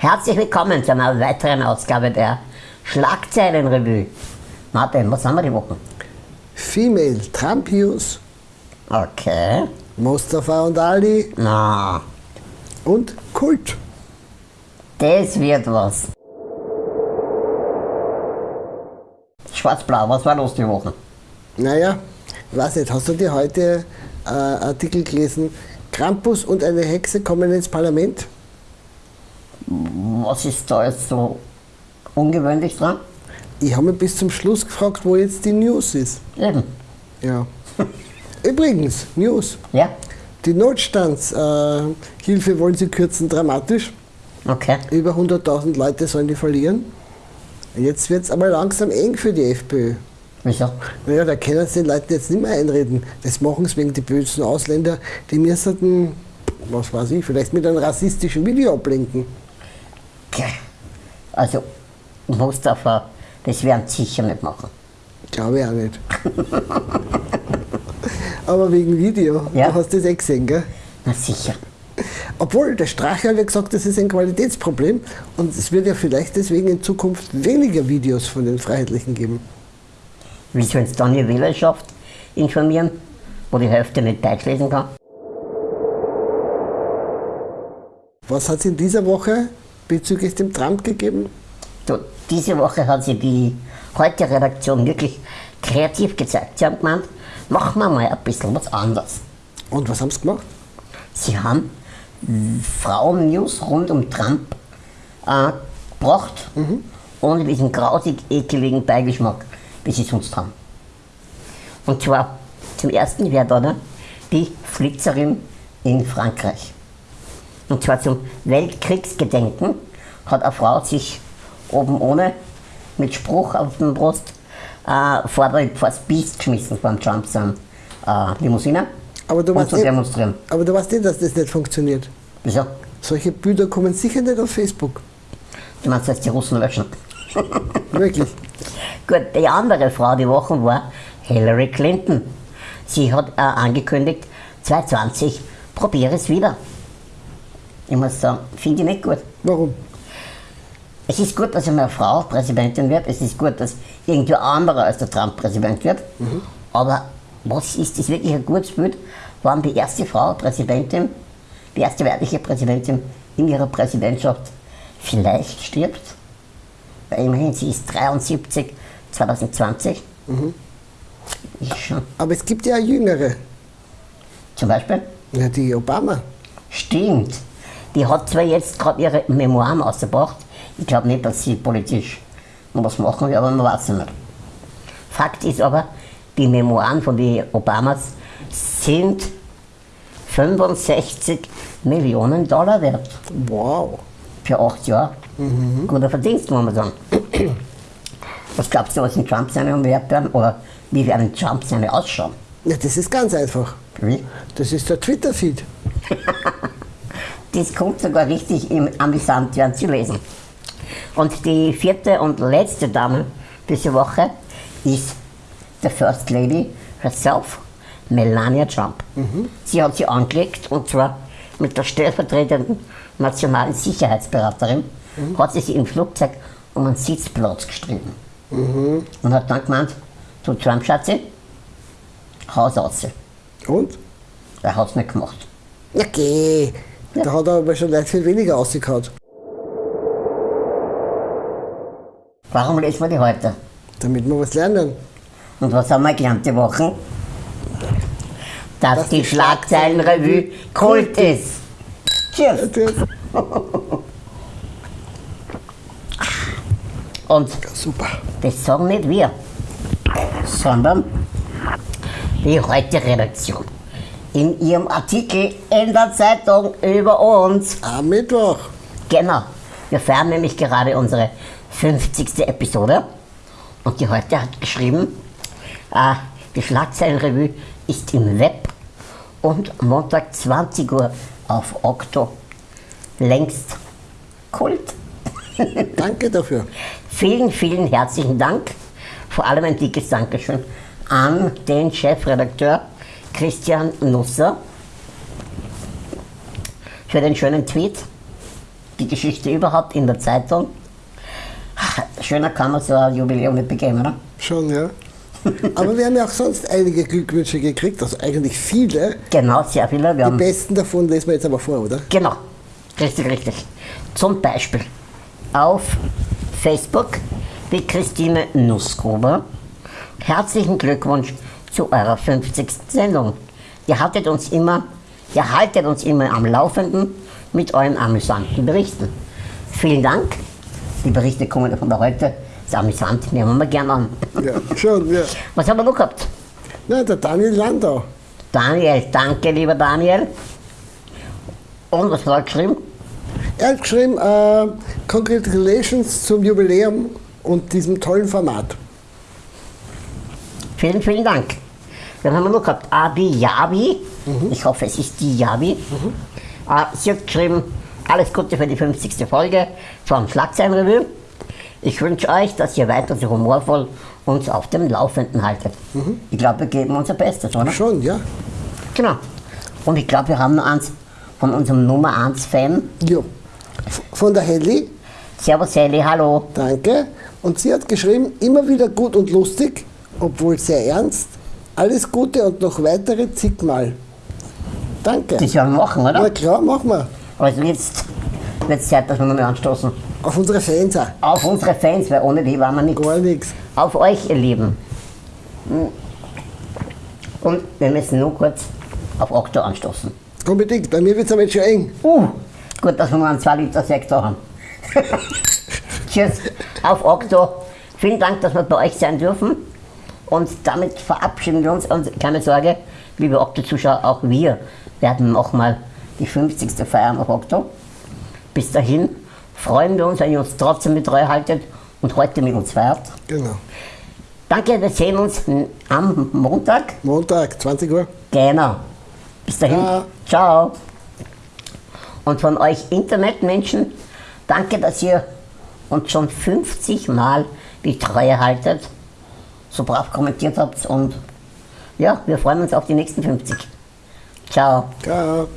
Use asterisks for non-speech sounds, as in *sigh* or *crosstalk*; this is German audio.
Herzlich willkommen zu einer weiteren Ausgabe der Schlagzeilenrevue. Martin, was haben wir die Woche? Female Trump News, Okay. Mustafa und Ali Na, und Kult. das wird was. Schwarz-Blau, was war los die Woche? Naja, weiß nicht, hast du dir heute äh, Artikel gelesen? Krampus und eine Hexe kommen ins Parlament? Was ist da jetzt so ungewöhnlich dran? Ich habe mich bis zum Schluss gefragt, wo jetzt die News ist. Eben. Ja. *laughs* Übrigens, News. Ja? Die Notstandshilfe äh, Hilfe wollen sie kürzen dramatisch. Okay. Über 100.000 Leute sollen die verlieren. Jetzt wird es aber langsam eng für die FPÖ. Wieso? Naja, da können sie den Leuten jetzt nicht mehr einreden. Das machen sie wegen die bösen Ausländer, die müssten, was weiß ich, vielleicht mit einem rassistischen Video ablenken. Also, Mustafa, das werden sie sicher nicht machen. Glaube ich auch nicht. Aber wegen Video, Ja. du hast das eh gesehen, gell? Na sicher. Obwohl, der Strache hat ja gesagt, das ist ein Qualitätsproblem und es wird ja vielleicht deswegen in Zukunft weniger Videos von den Freiheitlichen geben. Wie sollen sie dann die Wählerschaft informieren, wo die Hälfte nicht Deutsch lesen kann? Was hat es in dieser Woche bezüglich dem Trump gegeben? So, diese Woche hat sich die heute Redaktion wirklich kreativ gezeigt. Sie haben gemeint, machen wir mal ein bisschen was anderes. Und was haben sie gemacht? Sie haben Frauen-News rund um Trump äh, gebracht, ohne diesen grausig ekeligen Beigeschmack, wie sie sonst haben. Und zwar zum ersten wäre da ne, die Flitzerin in Frankreich. Und zwar zum Weltkriegsgedenken hat eine Frau sich oben ohne mit Spruch auf dem Brust äh, vor, das Biest geschmissen dem Trump sein äh, Limousine Aber du, weißt zu eh, demonstrieren. aber du weißt eh, dass das nicht funktioniert. Wieso? Solche Bilder kommen sicher nicht auf Facebook. Du meinst jetzt die Russen löschen? *laughs* *laughs* Wirklich. Gut, die andere Frau die Woche war Hillary Clinton. Sie hat äh, angekündigt, 2020 probiere es wieder. Ich muss sagen, finde ich nicht gut. Warum? Es ist gut, dass eine Frau Präsidentin wird. Es ist gut, dass irgendwer anderer als der Trump Präsident wird. Aber was ist das wirklich ein gutes Bild, wann die erste Frau Präsidentin, die erste weibliche Präsidentin in ihrer Präsidentschaft vielleicht stirbt? Weil immerhin, sie ist 73, 2020. Ist schon. Aber es gibt ja Jüngere. Zum Beispiel, Ja, die Obama. stimmt. Die hat zwar jetzt gerade ihre Memoiren ausgebracht. Ich glaube nicht, dass sie politisch noch was machen will, aber man weiß es nicht. Fakt ist aber, die Memoiren von den Obamas sind 65 Millionen Dollar wert. Wow. Für acht Jahre. Guter Verdienst, muss man sagen. Was glaubst du, was in Trump seine wert werden? Oder wie werden Trump seine ausschauen? Ja, das ist ganz einfach. Wie? Das ist der Twitter-Feed. *laughs* Das kommt sogar richtig im amüsant werden zu lesen. Und die vierte und letzte Dame diese Woche ist the First Lady herself, Melania Trump. Sie hat sie angelegt und zwar mit der stellvertretenden nationalen Sicherheitsberaterin hat sie sich im Flugzeug um einen Sitzplatz gestritten. Und hat dann gemeint, du Trump Schatzi, Haus aus. Und? Er hat es nicht gemacht. Na geh. Da hat er aber schon leicht viel weniger ausgekaut. Warum lesen wir die heute? Damit wir was lernen. Und was haben wir gelernt die Woche? Dass, Dass die die Schlagzeilenrevue Kult ist. Cheers! *laughs* Und Super. das sagen nicht wir, sondern die heute Redaktion. In ihrem Artikel in der Zeitung über uns. Am Mittwoch. Genau. Wir feiern nämlich gerade unsere 50. Episode. Und die heute hat geschrieben, äh, die Schlagzeilenrevue ist im Web und Montag 20 Uhr auf Okto. Längst Kult. *laughs* Danke dafür. Vielen, vielen herzlichen Dank. Vor allem ein dickes Dankeschön an den Chefredakteur Christian Nusser für den schönen Tweet. die Geschichte überhaupt in der Zeitung. Schöner kann man so ein Jubiläum nicht begeben, oder? Schon, ja. Aber wir haben ja auch sonst einige Glückwünsche gekriegt, also eigentlich viele. Genau, sehr viele. Die besten davon lesen wir jetzt aber vor, oder? genau, richtig, richtig. Zum Beispiel auf Facebook die Christine Nussgruber. Herzlichen Glückwunsch zu eurer 50. Sendung. Ihr haltet uns immer, ihr haltet uns immer am Laufenden mit euren amüsanten Berichten. Vielen Dank. Die Berichte kommen von der heute. Ist amüsant, nehmen wir gerne an. Ja, schon, ja. Was haben wir noch gehabt? Na, der Daniel Landau. Daniel, danke lieber Daniel. Und was hat er geschrieben? Er hat geschrieben, äh, Congratulations zum Jubiläum und diesem tollen Format. Vielen, vielen Dank. Dann haben wir noch gehabt Abi Yabi. Ich hoffe, es ist die Yabi. Äh, sie hat geschrieben, alles Gute für die 50. Folge vom Schlagzeilenrevue. Ich wünsche euch, dass ihr weiter so humorvoll uns auf dem Laufenden haltet. Ich glaube, wir geben unser Bestes, oder? Schon, ja. Genau. Und ich glaube, wir haben noch eins von unserem Nummer 1 Fan. ja. Von der Helly, Servus Sally, hallo. danke. Und sie hat geschrieben, immer wieder gut und lustig, obwohl sehr ernst. Alles Gute und noch weitere zigmal. Danke. Das wir machen, Na oder? klar, machen wir. Also jetzt wird es Zeit, dass wir noch mal anstoßen. Auf unsere Fans auch. Auf unsere Fans, weil ohne die waren wir nichts. Gar nichts. Auf euch, ihr Lieben. Und wir müssen nur kurz auf Okto anstoßen. Unbedingt. Bei mir wird es aber jetzt schon eng. Uh, gut, dass wir nur einen 2 Liter Sekt da haben. *laughs* Tschüss, auf Okto. Vielen Dank, dass wir bei euch sein dürfen. Und damit verabschieden wir uns. Und keine Sorge, liebe Okto-Zuschauer, auch wir werden nochmal die 50. feiern auf Okto. Bis dahin freuen wir uns, wenn ihr uns trotzdem mit treu haltet und heute mit uns feiert. Genau. Danke, wir sehen uns am Montag. Montag, 20 Uhr. Genau. Bis dahin. Ja. Ciao. Und von euch Internetmenschen, danke, dass ihr uns schon 50 Mal die Treue haltet, so brav kommentiert habt und ja, wir freuen uns auf die nächsten 50. Ciao. Ciao.